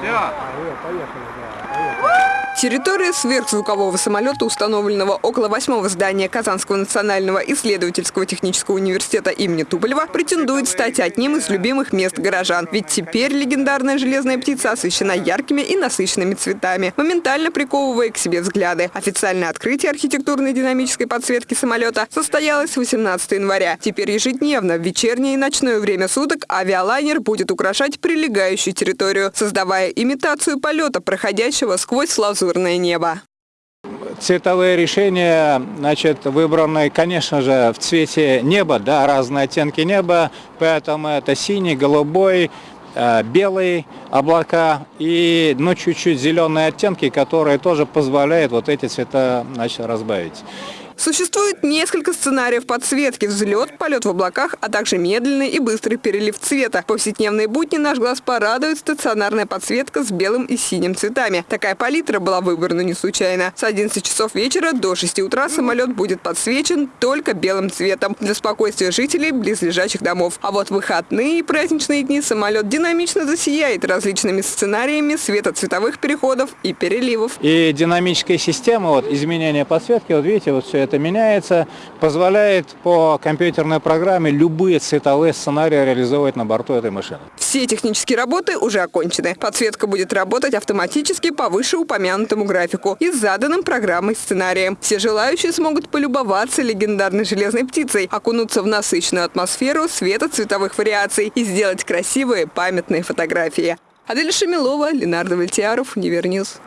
对吧？哎呦，可以，可以，哎呦。Территория сверхзвукового самолета, установленного около восьмого здания Казанского национального исследовательского технического университета имени Туполева, претендует стать одним из любимых мест горожан. Ведь теперь легендарная железная птица освещена яркими и насыщенными цветами, моментально приковывая к себе взгляды. Официальное открытие архитектурной динамической подсветки самолета состоялось 18 января. Теперь ежедневно в вечернее и ночное время суток авиалайнер будет украшать прилегающую территорию, создавая имитацию полета, проходящего сквозь лазурное небо. Цветовые решения, значит, выбраны, конечно же, в цвете неба, да, разные оттенки неба, поэтому это синий, голубой, э, белый облака и, ну, чуть-чуть зеленые оттенки, которые тоже позволяют вот эти цвета, значит, разбавить. Существует несколько сценариев подсветки – взлет, полет в облаках, а также медленный и быстрый перелив цвета. В повседневные будни наш глаз порадует стационарная подсветка с белым и синим цветами. Такая палитра была выбрана не случайно. С 11 часов вечера до 6 утра самолет будет подсвечен только белым цветом для спокойствия жителей близлежащих домов. А вот выходные и праздничные дни самолет динамично засияет различными сценариями светоцветовых переходов и переливов. И динамическая система, вот изменение подсветки, вот видите, вот все это меняется, позволяет по компьютерной программе любые цветовые сценарии реализовывать на борту этой машины. Все технические работы уже окончены. Подсветка будет работать автоматически по вышеупомянутому графику и заданным программой сценарием. Все желающие смогут полюбоваться легендарной железной птицей, окунуться в насыщенную атмосферу света цветовых вариаций и сделать красивые памятные фотографии. Адель Шамилова, Ленар Давлетьяров, Univer News.